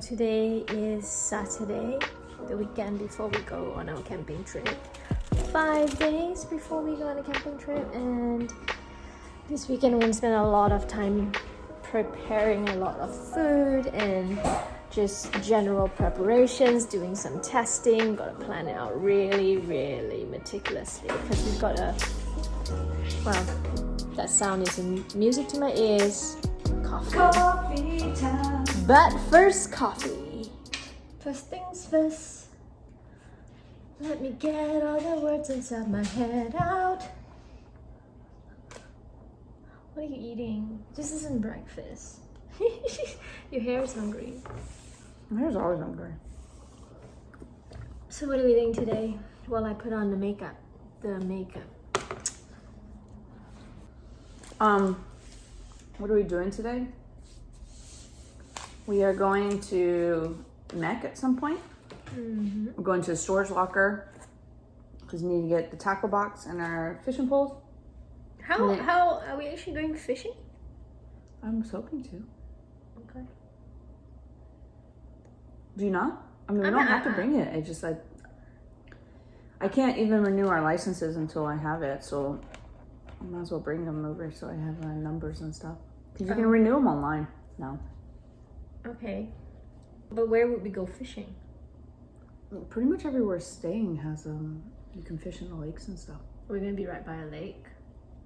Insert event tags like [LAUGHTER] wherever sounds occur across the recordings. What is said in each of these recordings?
Today is Saturday, the weekend before we go on our camping trip. Five days before we go on a camping trip, and this weekend we're gonna spend a lot of time preparing a lot of food and just general preparations, doing some testing. Gotta plan it out really, really meticulously because we've got a well, that sound is music to my ears. Coffee. Coffee time. But first, coffee. First things first. Let me get all the words inside my head out. What are you eating? This isn't breakfast. [LAUGHS] Your hair is hungry. My hair's always hungry. So what are we doing today? While I put on the makeup. The makeup. Um, what are we doing today? We are going to MEC at some point. Mm-hmm. We're going to the storage locker because we need to get the tackle box and our fishing poles. How Yeah. how are we actually going fishing? I was hoping to. Okay. Do you not? I mean, we I'm don't not- have to bring it. It's just like I can't even renew our licenses until I have it, so I might as well bring them over so I have uh, numbers and stuff. Because you can Oh. renew them online now. Okay. But where would we go fishing? Pretty much everywhere staying has um you can fish in the lakes and stuff. We're gonna be right by a lake.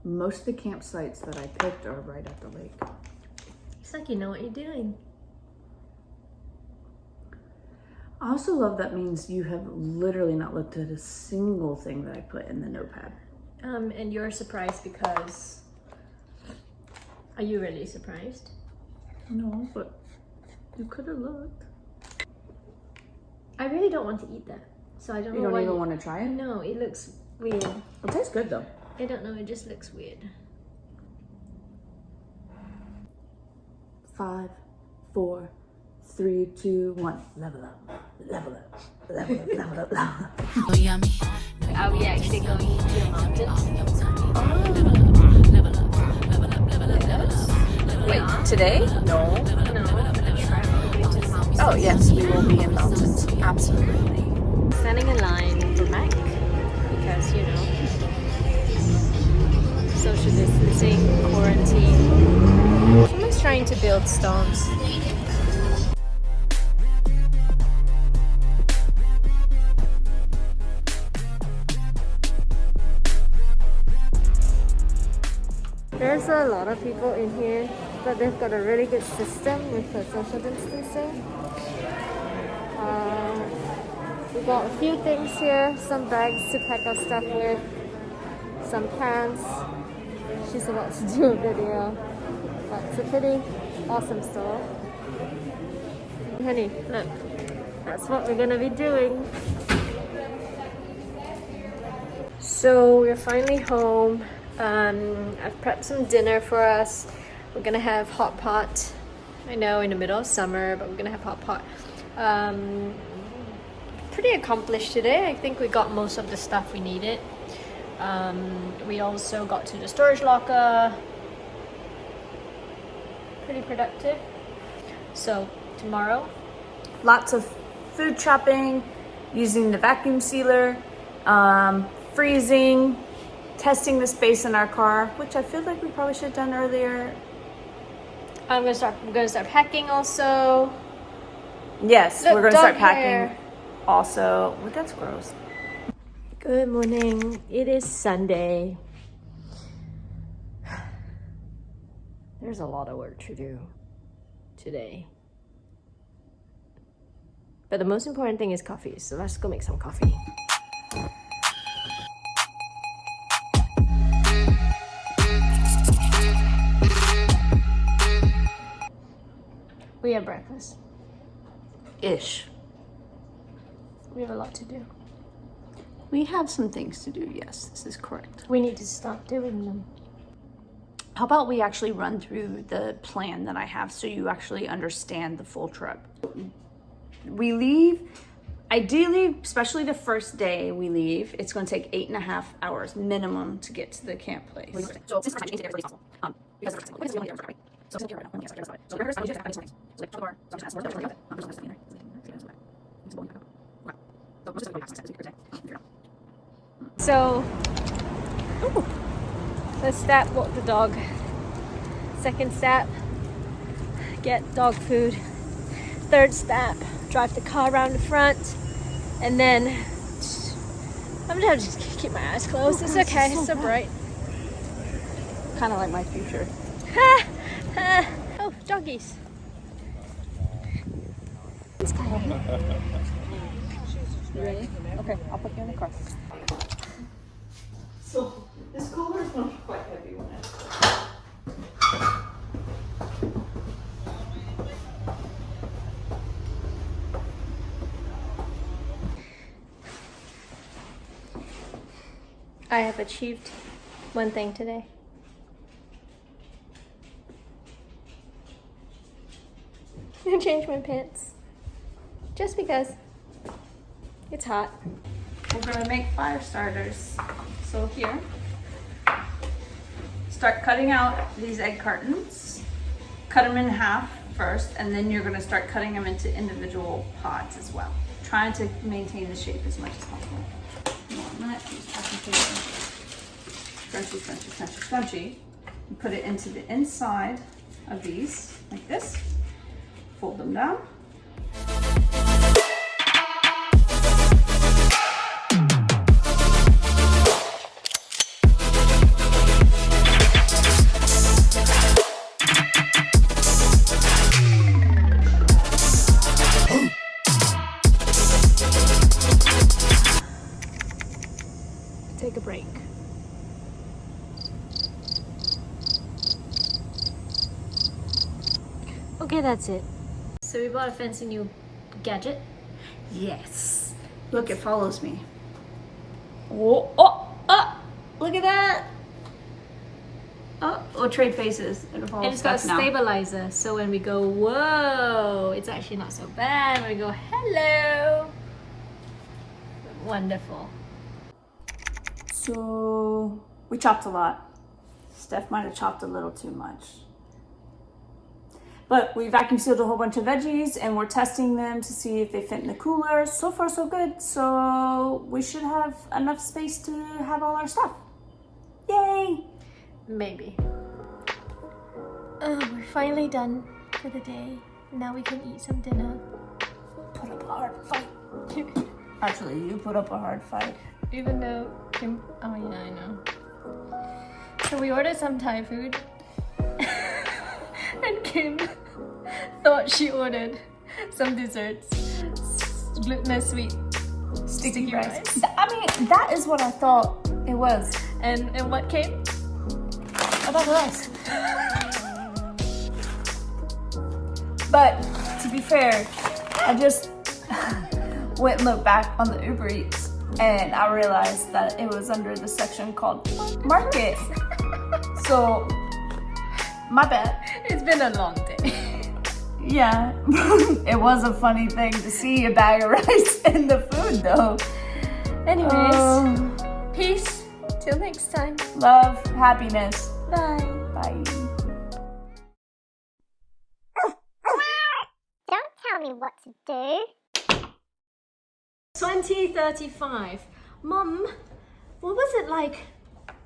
Most of the campsites that I picked are right at the lake. It's like you know what you're doing. I also love that means you have literally not looked at a single thing that I put in the notepad. Um, and you're surprised because. Are you really surprised? No, but you could have looked. I really don't want to eat that. So I don't You know don't even want to try it? No, it looks weird. It tastes good though. I don't know, it just looks weird. Five, four, three, two, one. Level up. Level up. Level up. Level up. Level up. Oh, yummy. Are we actually going to a mountain? Level up, level up, level up, level up. Wait, today? No. No. Oh yes, we will be in mountains. Absolutely. Standing in line for MEC because, you know, social distancing, quarantine. Someone's trying to build stones. There's a lot of people in here, but they've got a really good system with the social distancing. Uh, we got a few things here, some bags to pack our stuff with, some pants. She's about to [LAUGHS] do a video, but it's a pretty awesome store. Honey, look, that's what we're gonna be doing. So we're finally home. Um, I've prepped some dinner for us. We're gonna have hot pot. I know in the middle of summer, but we're gonna have hot pot. Um, pretty accomplished today. I think we got most of the stuff we needed. Um, we also got to the storage locker. Pretty productive. So tomorrow, Lots of food shopping, using the vacuum sealer, um, freezing, testing the space in our car, which I feel like we probably should have done earlier. I'm gonna start. I'm gonna start packing also. Yes, Look, we're gonna start packing. hair. Also, well, that's gross. Good morning. It is Sunday. There's a lot of work to do today. But the most important thing is coffee, so let's go make some coffee. We have breakfast. Ish. We have a lot to do. We have some things to do. Yes, this is correct. We need to stop doing them. How about we actually run through the plan that I have so you actually understand the full trip? We leave, ideally, especially the first day we leave, it's going to take eight and a half hours minimum to get to the camp place. So since we're trying to get as possible, um, because of because we only there, right? So I'm still here right now. I'm gonna get started. So rehearse, I was just adding some things. So like, bar, so I'm just adding some more. So I'm just gonna put it in there. So like, it's bowling back up. Wow. So most of the stuff is good. Figure it out. So, ooh, first step, walk the dog. Second step, get dog food. Third step, drive the car around the front. And then, I'm gonna just keep my eyes closed. Oh, it's okay, it's so bright. Kind of like my future. oh, doggies. You ready? Okay, I'll put you in the car. So this cooler is not quite heavy when it. I have achieved one thing today. [LAUGHS] I changed my pants. Just because. It's hot. We're gonna make fire starters. So here, start cutting out these egg cartons. Cut them in half first, and then you're gonna start cutting them into individual pods as well. Trying to maintain the shape as much as possible. One minute, just. Scrunchy, scrunchy, scrunchy, scrunchy. You put it into the inside of these, like this. Fold them down. Okay, that's it. So we bought a fancy new gadget. Yes. Look, it follows me. Oh, oh, oh, look at that. Oh, we'll trade faces. It'll follow And it's got a now. stabilizer, so when we go, whoa, it's actually not so bad. When we go, hello. Wonderful. So we chopped a lot. Steph might have chopped a little too much. But we vacuum sealed a whole bunch of veggies and we're testing them to see if they fit in the cooler. So far, so good. So we should have enough space to have all our stuff. Yay! Maybe. Oh, we're finally done for the day. Now we can eat some dinner. Put up a hard fight. [LAUGHS] Actually, you put up a hard fight. Even though Kim, oh yeah, I know. So we ordered some Thai food, [LAUGHS] and Kim [LAUGHS] thought she ordered some desserts, glutinous sweet sticky, rice. Th- I mean, that is what I thought it was. And and what came? I thought rice. But to be fair, I just [LAUGHS] went and looked back on the Uber Eats and I realized that it was under the section called Market. [LAUGHS] So, my bad. It's been a long day. Yeah, [LAUGHS] it was a funny thing to see a bag of [LAUGHS] rice in the food though. Anyways, Oh, peace. Till next time. love, happiness. Bye. Bye. Don't tell me what to do. 2035. Mum, what was it like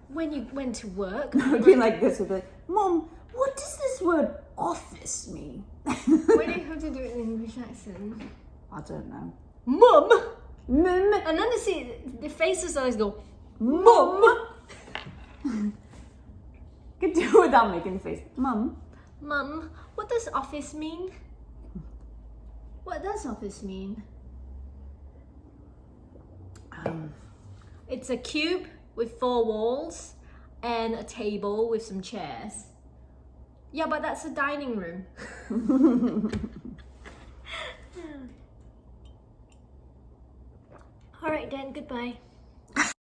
when you went to work? [LAUGHS] It would be like this, would be like, Mom, what does this word office mean? Why do you have to do it in English accent? I don't know. Mum! Mum. And then you see the faces always go, Mum! Could do it without making a face. Mum. Mum, what does office mean? What does office mean? Um, It's a cube with four walls and a table with some chairs. Yeah, but that's the dining room. [LAUGHS] Alright then, goodbye.